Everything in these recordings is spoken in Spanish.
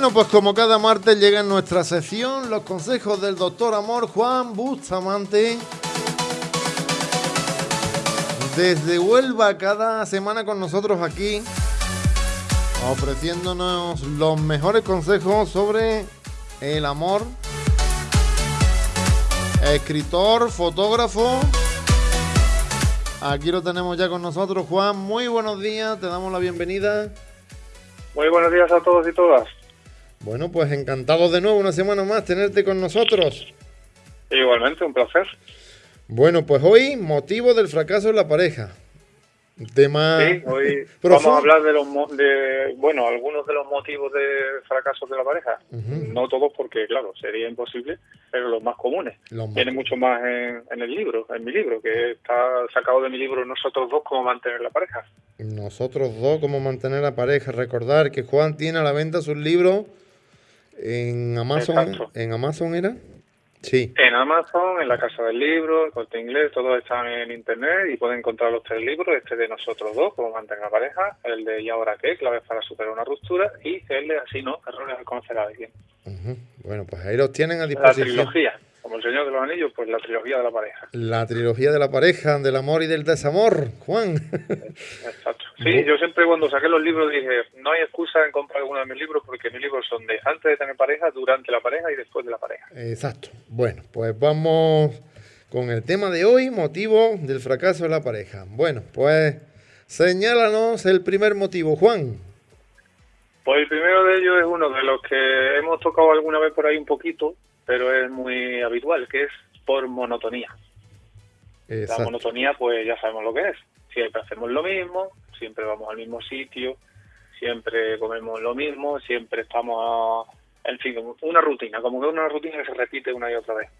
Bueno, pues como cada martes llega en nuestra sección los consejos del doctor Amor Juan Bustamante. Desde Huelva cada semana con nosotros aquí, ofreciéndonos los mejores consejos sobre el amor. Escritor, fotógrafo. Aquí lo tenemos ya con nosotros, Juan. Muy buenos días, te damos la bienvenida. Muy buenos días a todos y todas. Bueno, pues encantado de nuevo una semana más tenerte con nosotros. Igualmente, un placer. Bueno, pues hoy motivo del fracaso en la pareja. Tema sí, hoy vamos a hablar de los de bueno algunos de los motivos de fracaso de la pareja. No todos porque claro sería imposible, pero los más comunes. Tiene mucho más en, en, el libro, en mi libro, que está sacado de mi libro Nosotros dos cómo mantener la pareja. Nosotros dos cómo mantener la pareja. Recordar que Juan tiene a la venta sus libros en Amazon. ¿En Amazon era? Sí. En Amazon, en la Casa del Libro, el Corte Inglés, todos están en Internet y pueden encontrar los tres libros, este de nosotros dos, como mantener la pareja, el de ¿Y ahora qué? Claves para superar una ruptura y el de Así no, errores al conocer a alguien. Bueno, pues ahí los tienen a disposición. La trilogía como el Señor de los Anillos, pues la trilogía de la pareja. La trilogía de la pareja, del amor y del desamor, Juan. Exacto. Sí, yo siempre cuando saqué los libros dije, no hay excusa en comprar alguno de mis libros porque mis libros son de antes de tener pareja, durante la pareja y después de la pareja. Exacto. Bueno, pues vamos con el tema de hoy, motivo del fracaso de la pareja. Bueno, pues señálanos el primer motivo, Juan. Pues el primero de ellos es uno de los que hemos tocado alguna vez por ahí un poquito, pero es muy habitual, que es por monotonía. La monotonía, pues ya sabemos lo que es. Siempre hacemos lo mismo, siempre vamos al mismo sitio, siempre comemos lo mismo, siempre estamos, en fin, una rutina, como que una rutina que se repite una y otra vez.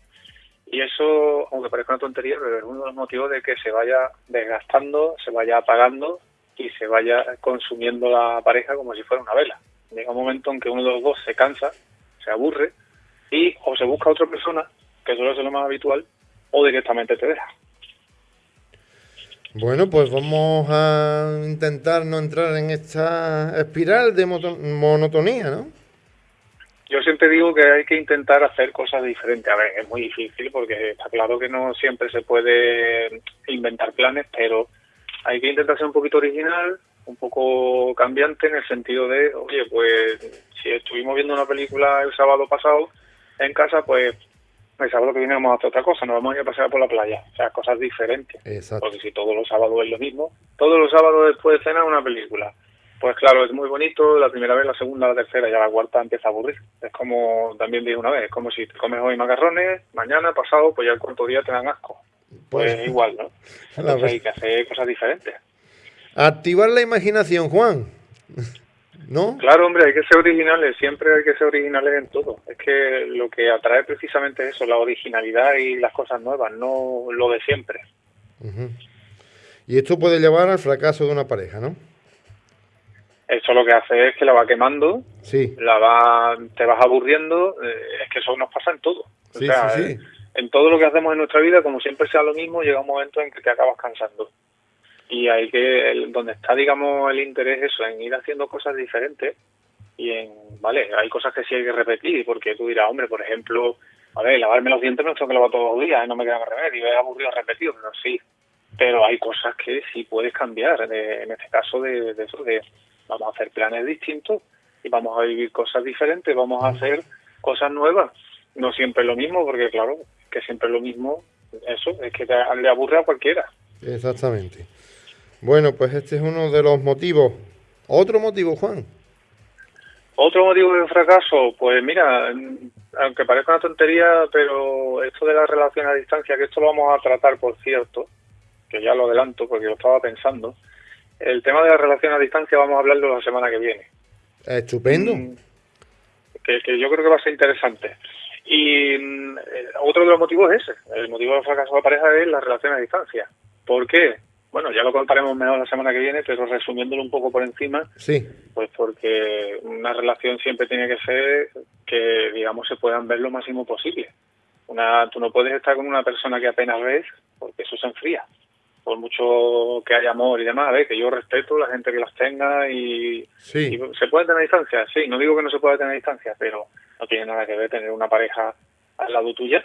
Y eso, aunque parezca una tontería, pero es uno de los motivos de que se vaya desgastando, se vaya apagando y se vaya consumiendo la pareja como si fuera una vela. Llega un momento en que uno de los dos se cansa, se aburre y o se busca otra persona, que suele ser lo más habitual, o directamente te deja. Bueno, pues vamos a intentar no entrar en esta espiral de monotonía, ¿no? Yo siempre digo que hay que intentar hacer cosas diferentes. A ver, es muy difícil porque está claro que no siempre se puede inventar planes, pero hay que intentar ser un poquito original, un poco cambiante en el sentido de, oye, pues si estuvimos viendo una película el sábado pasado, en casa, pues el sábado que viene vamos a hacer otra cosa, nos vamos a ir a pasear por la playa, o sea, cosas diferentes. Porque si todos los sábados es lo mismo, todos los sábados después de cenar una película. Pues claro, es muy bonito, la primera vez, la segunda, la tercera, ya la cuarta empieza a aburrir. Es como, también dije una vez, es como si te comes hoy macarrones, mañana, pasado, pues ya el cuarto día te dan asco. Pues, pues igual, ¿no? Entonces hay que hacer cosas diferentes. Activar la imaginación, Juan. ¿No? Claro, hombre, hay que ser originales, siempre hay que ser originales en todo. Es que lo que atrae precisamente es eso, la originalidad y las cosas nuevas, no lo de siempre. Y esto puede llevar al fracaso de una pareja, ¿no? Eso lo que hace es que la va quemando, sí. la va, te vas aburriendo, eh, es que eso nos pasa en todo. Sí, sí, sí. en todo lo que hacemos en nuestra vida, como siempre sea lo mismo, llega un momento en que te acabas cansando y hay que donde está digamos el interés eso en ir haciendo cosas diferentes y en vale hay cosas que sí hay que repetir porque tú dirás hombre por ejemplo a ver lavarme los dientes no tengo que lavar todos los días no me queda más remedio es aburrido repetir pero sí. Pero hay cosas que sí puedes cambiar en este caso de, eso de vamos a hacer planes distintos y vamos a vivir cosas diferentes vamos a hacer cosas nuevas. No siempre lo mismo porque claro que siempre lo mismo eso es que le aburre a cualquiera. Exactamente bueno, pues este es uno de los motivos. ¿Otro motivo, Juan? Otro motivo de fracaso, pues mira, aunque parezca una tontería, pero esto de la relación a distancia, que esto lo vamos a tratar, por cierto, que ya lo adelanto porque lo estaba pensando, el tema de la relación a distancia vamos a hablarlo la semana que viene. Estupendo. Mm, que, que yo creo que va a ser interesante. Y mm, eh, otro de los motivos es ese. El motivo del fracaso de la pareja es la relación a distancia. ¿Por qué? Bueno, ya lo contaremos mejor la semana que viene, pero resumiéndolo un poco por encima, sí. pues porque una relación siempre tiene que ser que, digamos, se puedan ver lo máximo posible. Una, tú no puedes estar con una persona que apenas ves porque eso se enfría. por mucho que haya amor y demás, a que yo respeto la gente que las tenga y, sí. se puede tener distancia, sí, no digo que no se pueda tener distancia, pero no tiene nada que ver tener una pareja al lado tuya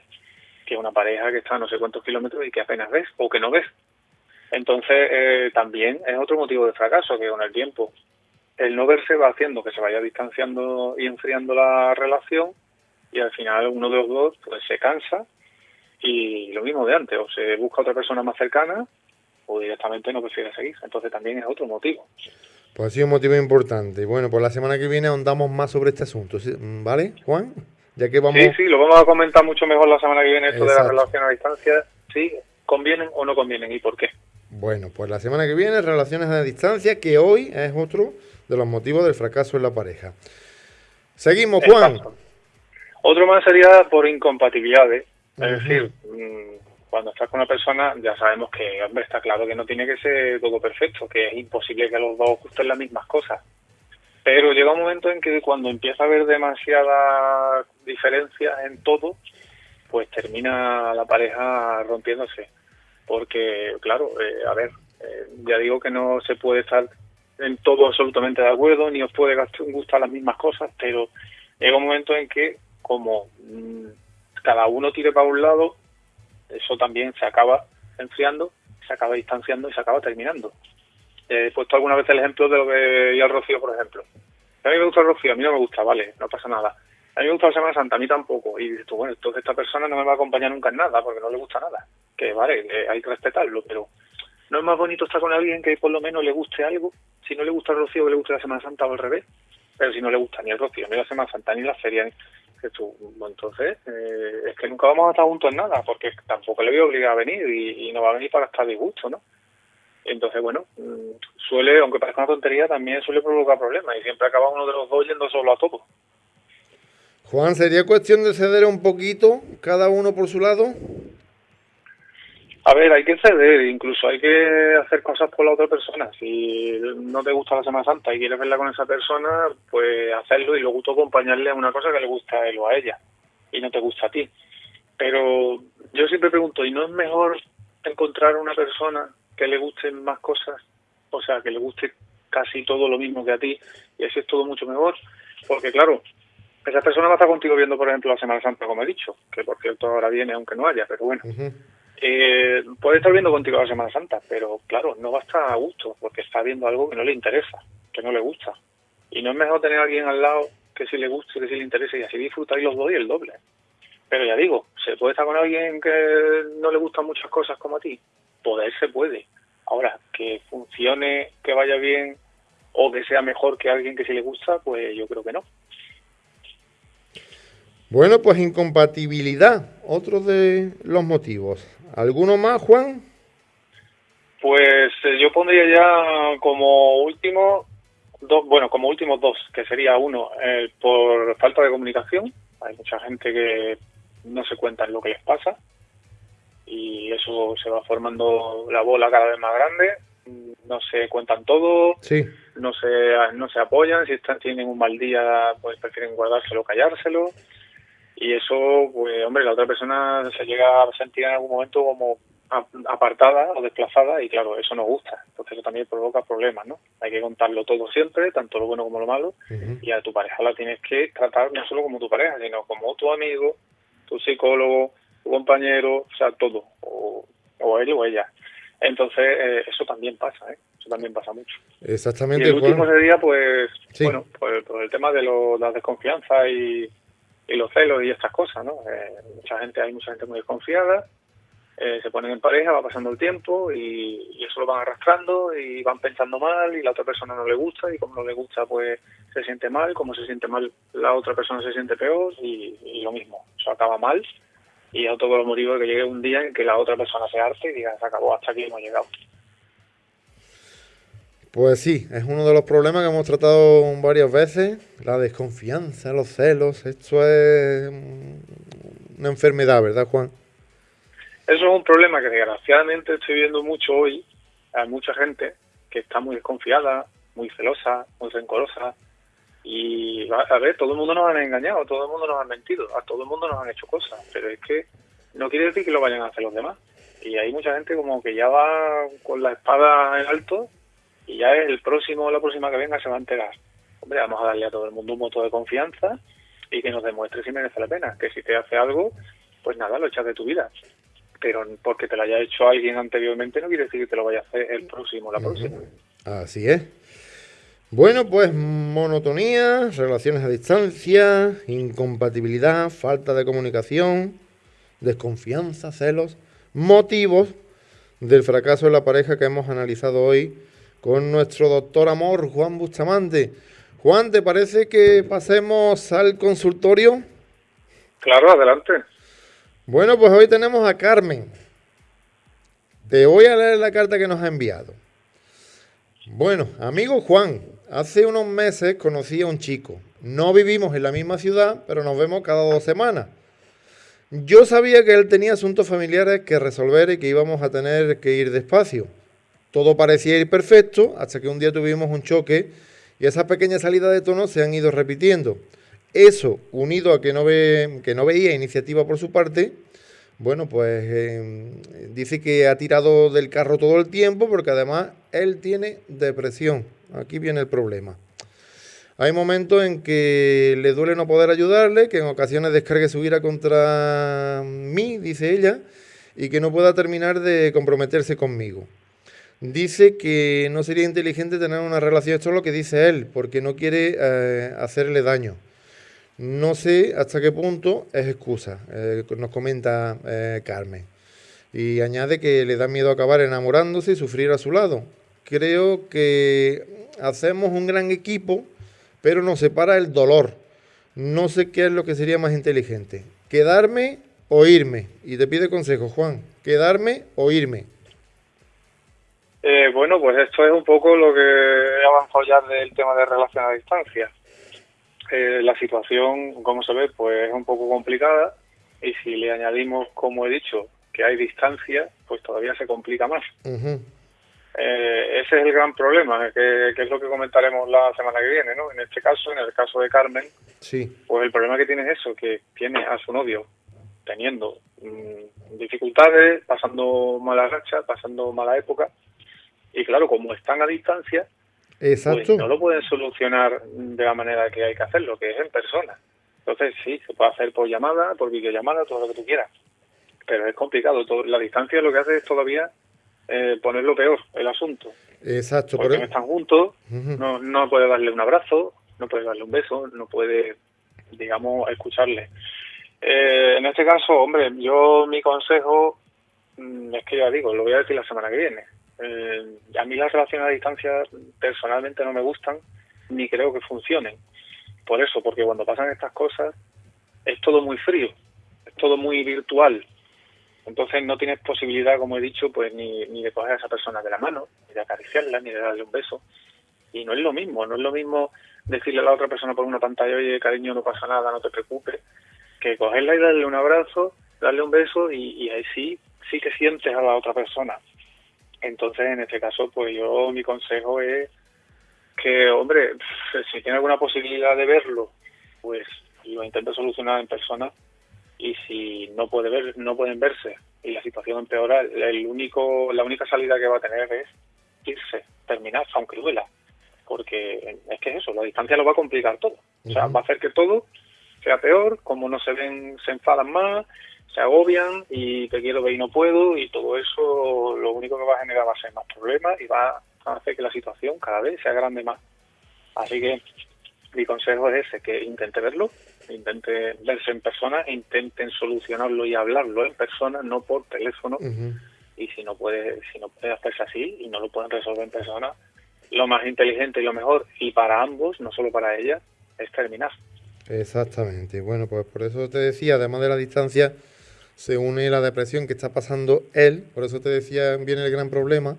que una pareja que está a no sé cuántos kilómetros y que apenas ves o que no ves. Entonces, eh, también es otro motivo de fracaso, que con el tiempo el no verse va haciendo que se vaya distanciando y enfriando la relación y al final uno de los dos pues se cansa y lo mismo de antes, o se busca otra persona más cercana o directamente no prefiere seguir. Entonces también es otro motivo. Pues ha sido un motivo importante. Bueno, pues la semana que viene ahondamos más sobre este asunto, ¿vale, Juan? Ya que vamos... Sí, sí, lo vamos a comentar mucho mejor la semana que viene esto de la relación a distancia. Sí, convienen o no convienen y por qué. Bueno, pues la semana que viene relaciones a distancia, que hoy es otro de los motivos del fracaso en la pareja. Seguimos, Juan. Otro más sería por incompatibilidades. Es decir, mm, cuando estás con una persona ya sabemos que, hombre, está claro que no tiene que ser todo perfecto, que es imposible que los dos gusten las mismas cosas. Pero llega un momento en que cuando empieza a haber demasiadas diferencias en todo, pues termina la pareja rompiéndose. Porque, claro, eh, a ver, eh, ya digo que no se puede estar en todo absolutamente de acuerdo, ni os puede gustar las mismas cosas, pero llega un momento en que como mm, cada uno tire para un lado, eso también se acaba enfriando, se acaba distanciando y se acaba terminando. He puesto alguna vez el ejemplo de lo que yo al Rocío, por ejemplo. A mí me gusta el Rocío, a mí no me gusta, vale, no pasa nada. A mí me gusta la Semana Santa, a mí tampoco. Y dices tú, bueno, entonces esta persona no me va a acompañar nunca en nada porque no le gusta nada. Que vale, hay que respetarlo, pero no es más bonito estar con alguien que por lo menos le guste algo. Si no le gusta el Rocío, que le guste la Semana Santa o al revés. Pero si no le gusta ni el Rocío, ni la Semana Santa, ni la feria, entonces, eh, es que nunca vamos a estar juntos en nada, porque tampoco le voy a obligar a venir y, no va a venir para estar disgusto, ¿no? Entonces, bueno, mm, suele, aunque parezca una tontería, también suele provocar problemas y siempre acaba uno de los dos yendo solo a todo. Juan, ¿sería cuestión de ceder un poquito, cada uno por su lado? A ver, hay que ceder, incluso hay que hacer cosas por la otra persona. Si no te gusta la Semana Santa y quieres verla con esa persona, pues hacerlo y luego tú acompañarle a una cosa que le gusta a él o a ella y no te gusta a ti. Pero yo siempre pregunto, ¿y no es mejor encontrar una persona que le gusten más cosas? O sea, que le guste casi todo lo mismo que a ti y así es todo mucho mejor. Porque claro, esa persona va a estar contigo viendo, por ejemplo, la Semana Santa, como he dicho, que por cierto ahora viene aunque no haya, pero bueno. Eh, puede estar viendo contigo la Semana Santa, pero claro, no va a estar a gusto porque está viendo algo que no le interesa, que no le gusta. Y no es mejor tener a alguien al lado que sí le guste, que sí le interese y así disfrutar los dos y el doble. Pero ya digo, ¿se puede estar con alguien que no le gustan muchas cosas como a ti? Poder se puede. Ahora, que funcione, que vaya bien o que sea mejor que alguien que sí le gusta, pues yo creo que no. Bueno, pues incompatibilidad, otro de los motivos. ¿Alguno más, Juan? Pues eh, yo pondría ya como último, dos, bueno, como últimos dos, que sería uno, eh, por falta de comunicación. Hay mucha gente que no se cuenta lo que les pasa y eso se va formando la bola cada vez más grande. No se cuentan todo, sí. no se no se apoyan. Si están, tienen un mal día, pues prefieren guardárselo, callárselo y eso, pues hombre, la otra persona se llega a sentir en algún momento como apartada o desplazada y claro, eso no gusta. Entonces eso también provoca problemas, ¿no? Hay que contarlo todo siempre, tanto lo bueno como lo malo, y a tu pareja la tienes que tratar no solo como tu pareja, sino como tu amigo, tu psicólogo, tu compañero, o sea, todo, o, o él o ella. Entonces eh, eso también pasa, ¿eh? Eso también pasa mucho. Exactamente. Y el último sería, pues, bueno, pues, el tema de lo, la desconfianza y y los celos y estas cosas, ¿no? Eh, mucha gente, hay mucha gente muy desconfiada, eh, se ponen en pareja, va pasando el tiempo y, eso lo van arrastrando y van pensando mal y la otra persona no le gusta y como no le gusta pues se siente mal, como se siente mal la otra persona se siente peor y, lo mismo, eso acaba mal y es otro los motivos de que llegue un día en que la otra persona se arte y diga se acabó, hasta aquí hemos llegado. Pues sí, es uno de los problemas que hemos tratado varias veces, la desconfianza, los celos, esto es una enfermedad, ¿verdad Juan? Eso es un problema que desgraciadamente estoy viendo mucho hoy, hay mucha gente que está muy desconfiada, muy celosa, muy rencorosa, y a ver, todo el mundo nos han engañado, todo el mundo nos ha mentido, a todo el mundo nos han hecho cosas, pero es que no quiere decir que lo vayan a hacer los demás. Y hay mucha gente como que ya va con la espada en alto y ya el próximo o la próxima que venga se va a enterar. Hombre, vamos a darle a todo el mundo un voto de confianza y que nos demuestre si merece la pena. Que si te hace algo, pues nada, lo echas de tu vida. Pero porque te lo haya hecho alguien anteriormente no quiere decir que te lo vaya a hacer el próximo o la próxima. Así es. Bueno, pues monotonía, relaciones a distancia, incompatibilidad, falta de comunicación, desconfianza, celos, motivos del fracaso de la pareja que hemos analizado hoy con nuestro doctor amor, Juan Bustamante. Juan, ¿te parece que pasemos al consultorio? Claro, adelante. Bueno, pues hoy tenemos a Carmen. Te voy a leer la carta que nos ha enviado. Bueno, amigo Juan, hace unos meses conocí a un chico. No vivimos en la misma ciudad, pero nos vemos cada dos semanas. Yo sabía que él tenía asuntos familiares que resolver y que íbamos a tener que ir despacio. Todo parecía ir perfecto hasta que un día tuvimos un choque y esas pequeñas salidas de tono se han ido repitiendo. Eso, unido a que no, ve, que no veía iniciativa por su parte, bueno, pues em, dice que ha tirado del carro todo el tiempo porque además él tiene depresión. Aquí viene el problema. Hay momentos en que le duele no poder ayudarle, que en ocasiones descargue su ira contra mí, dice ella, y que no pueda terminar de comprometerse conmigo. Dice que no sería inteligente tener una relación, esto es lo que dice él, porque no quiere eh, hacerle daño. No sé hasta qué punto es excusa, eh, nos comenta eh, Carmen. Y añade que le da miedo acabar enamorándose y sufrir a su lado. Creo que hacemos un gran equipo, pero nos separa el dolor. No sé qué es lo que sería más inteligente. Quedarme o irme. Y te pide consejo, Juan. Quedarme o irme. Eh, bueno, pues esto es un poco lo que he avanzado ya del tema de relación a distancia. Eh, la situación, como se ve, pues es un poco complicada y si le añadimos, como he dicho, que hay distancia, pues todavía se complica más. eh, ese es el gran problema, que, es lo que comentaremos la semana que viene, ¿no? En este caso, en el caso de Carmen, sí. pues el problema que tiene es eso, que tiene a su novio teniendo mm, dificultades, pasando mala racha, pasando mala época, y claro, como están a distancia, Exacto. Pues no lo pueden solucionar de la manera que hay que hacerlo, que es en persona. Entonces sí, se puede hacer por llamada, por videollamada, todo lo que tú quieras. Pero es complicado. Todo, la distancia lo que hace es todavía eh, ponerlo peor, el asunto. Exacto. Porque no están juntos, no, no puede darle un abrazo, no puede darle un beso, no puede, digamos, escucharle. Eh, en este caso, hombre, yo mi consejo mm, es que ya digo, lo voy a decir la semana que viene. Eh, a mí las relaciones a distancia personalmente no me gustan ni creo que funcionen. Por eso, porque cuando pasan estas cosas es todo muy frío, es todo muy virtual. Entonces no tienes posibilidad, como he dicho, pues ni, ni de coger a esa persona de la mano, ni de acariciarla, ni de darle un beso. Y no es lo mismo, no es lo mismo decirle a la otra persona por una pantalla, oye, cariño, no pasa nada, no te preocupes, que cogerla y darle un abrazo, darle un beso y, y ahí sí, sí que sientes a la otra persona. Entonces, en este caso, pues yo mi consejo es que, hombre, si tiene alguna posibilidad de verlo, pues lo intente solucionar en persona. Y si no puede ver, no pueden verse y la situación empeora, el único, la única salida que va a tener es irse, terminar, aunque duela, porque es que es eso, la distancia lo va a complicar todo, o sea, va a hacer que todo sea peor, como no se ven, se enfadan más, se agobian y te quiero ver y no puedo y todo eso lo único que va a generar va a ser más problemas y va a hacer que la situación cada vez sea grande más. Así que mi consejo es ese, que intente verlo, intente verse en persona, intenten solucionarlo y hablarlo en persona, no por teléfono. Y si no puede, si no puede hacerse así y no lo pueden resolver en persona, lo más inteligente y lo mejor, y para ambos, no solo para ella, es terminar. Exactamente. Bueno, pues por eso te decía, además de la distancia, se une la depresión que está pasando él, por eso te decía, viene el gran problema,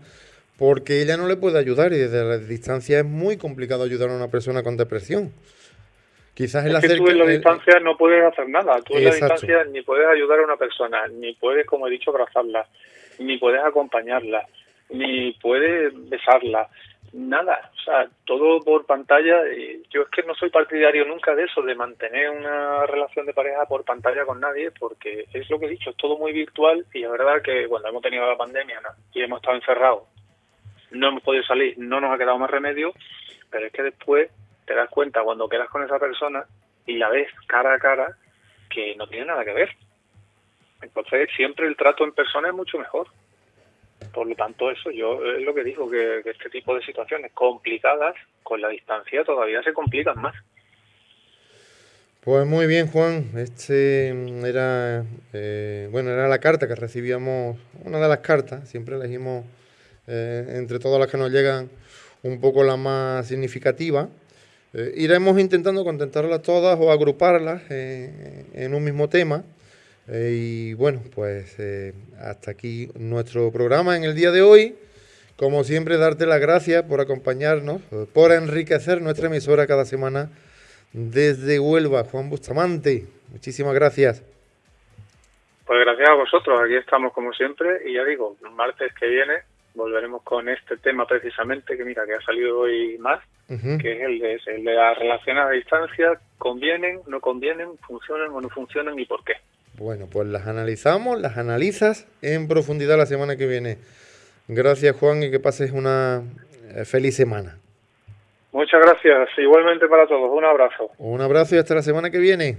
porque ella no le puede ayudar y desde la distancia es muy complicado ayudar a una persona con depresión. Quizás es que tú en la distancia no puedes hacer nada, tú en la distancia ni puedes ayudar a una persona, ni puedes, como he dicho, abrazarla, ni puedes acompañarla, ni puedes besarla, nada, o sea, todo por pantalla. Y yo es que no soy partidario nunca de eso, de mantener una relación de pareja por pantalla con nadie, porque es lo que he dicho, es todo muy virtual y la verdad que cuando hemos tenido la pandemia y hemos estado encerrados, no hemos podido salir, no nos ha quedado más remedio, pero es que después te das cuenta cuando quedas con esa persona y la ves cara a cara que no tiene nada que ver. Entonces siempre el trato en persona es mucho mejor. Por lo tanto, eso yo es lo que digo, que, este tipo de situaciones complicadas con la distancia todavía se complican más. Pues muy bien, Juan. Este era, eh, bueno, era la carta que recibíamos, una de las cartas. Siempre elegimos eh, entre todas las que nos llegan un poco la más significativa. Eh, iremos intentando contentarlas todas o agruparlas en un mismo tema. Eh, y bueno, pues eh, hasta aquí nuestro programa en el día de hoy. Como siempre, darte las gracias por acompañarnos, por enriquecer nuestra emisora cada semana desde Huelva. Juan Bustamante, muchísimas gracias. Pues gracias a vosotros, aquí estamos como siempre y ya digo, el martes que viene volveremos con este tema precisamente que mira que ha salido hoy más, que es el de, el de las relaciones a distancia, convienen, no convienen, funcionan o no funcionan y por qué. Bueno, pues las analizamos, las analizas en profundidad la semana que viene. Gracias Juan y que pases una eh, feliz semana. Muchas gracias, igualmente para todos, un abrazo. Un abrazo y hasta la semana que viene.